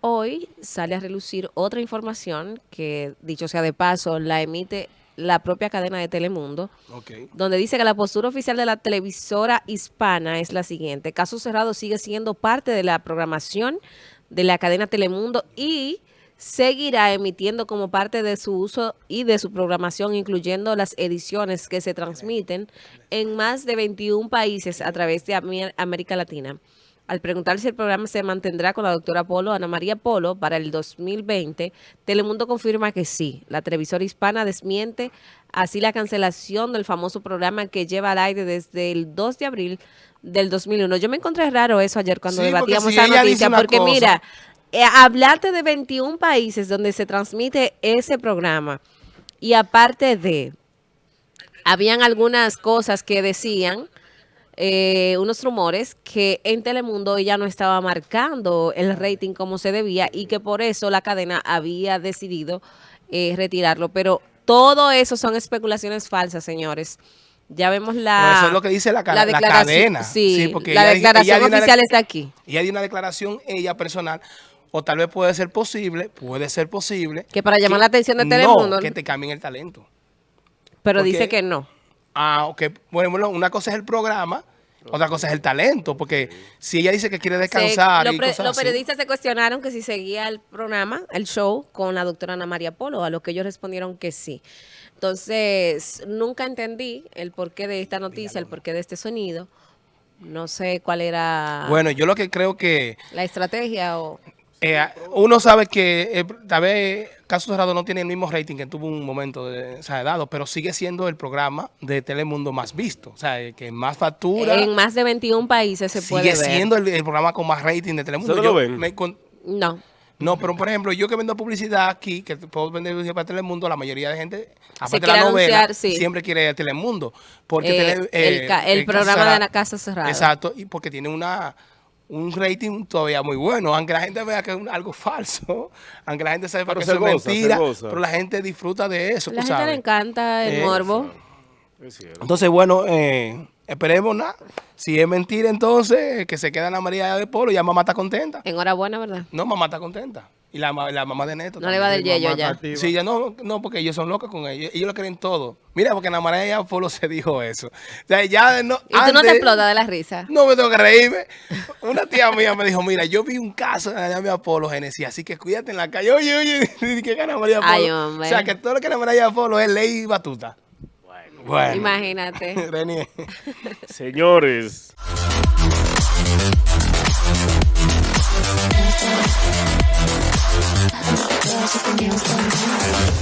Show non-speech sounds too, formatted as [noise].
Hoy sale a relucir otra información que, dicho sea de paso, la emite la propia cadena de Telemundo, donde dice que la postura oficial de la televisora hispana es la siguiente. Caso Cerrado sigue siendo parte de la programación de la cadena Telemundo y seguirá emitiendo como parte de su uso y de su programación, incluyendo las ediciones que se transmiten en más de 21 países a través de América Latina. Al preguntar si el programa se mantendrá con la doctora Polo, Ana María Polo, para el 2020, Telemundo confirma que sí. La televisora hispana desmiente así la cancelación del famoso programa que lleva al aire desde el 2 de abril del 2001. Yo me encontré raro eso ayer cuando Sí, debatíamos esa noticia, porque cosa- mira, hablarte de 21 países donde se transmite ese programa y aparte de, habían algunas cosas que decían, eh, unos rumores, que en Telemundo ella no estaba marcando el rating como se debía y que por eso la cadena había decidido eh, retirarlo. Pero todo eso son especulaciones falsas, señores. Ya vemos la... Pero eso es lo que dice la, la cadena. Sí, porque la ella- declaración ella oficial está aquí. Ella dio una declaración, ella personal, o tal vez puede ser posible, puede ser posible. Que para llamar la atención de no, Telemundo, que te cambien el talento. Pero porque- dice que no. Ah, ok. Bueno, una cosa es el programa, otra cosa es el talento, porque si ella dice que quiere descansar Se- y lo pre- cosas los así, periodistas se cuestionaron que si seguía el programa, el show, con la doctora Ana María Polo, a lo que ellos respondieron que sí. Entonces, nunca entendí el porqué de esta noticia, el porqué de este sonido. No sé cuál era Bueno, yo lo que creo que la estrategia o... eh, uno sabe que eh, tal vez Caso Cerrado no tiene el mismo rating que tuvo un momento de, o sea, dado, pero sigue siendo el programa de Telemundo más visto. O sea, el que más factura. En más de 21 países se puede sigue siendo el, el programa con más rating de Telemundo. ¿Ustedes lo Yo ven? me con- No. no, pero por ejemplo, yo que vendo publicidad aquí, que puedo vender publicidad para Telemundo, la mayoría de gente, aparte de la novela, anunciar, sí. siempre quiere Telemundo. Porque Eh, Tele- el eh, el programa de la Casa Cerrada. Exacto, y porque tiene una un rating todavía muy bueno, aunque la gente vea que es un- algo falso, [laughs] aunque la gente sepa Pero que se eso es goza, mentira, pero la gente disfruta de eso, La tú gente le sabes. encanta el Eh, morbo. Entonces, bueno, eh, esperemos nada. Si es mentira, entonces, que se queda la María de Polo, ya mamá está contenta. Enhorabuena, ¿verdad? No, mamá está contenta. Y la, la mamá de Neto. No le va del yello ya. Sí, ya no, no, porque ellos son locos con ellos. Ellos lo creen todo. Mira, porque la María de Polo se dijo eso. O sea, ya no, Y tú no te explotas de la risa. No me tengo que reírme. Una tía mía me dijo, mira, yo vi un caso de la María Polo, Genesis, así que cuídate en la calle. Oye, oye, [laughs] ¿qué gana María Polo? Ay, hombre. O sea, que todo lo que gana María Polo es ley batuta. Bueno. Imagínate. [laughs] Renier. Señores. Just a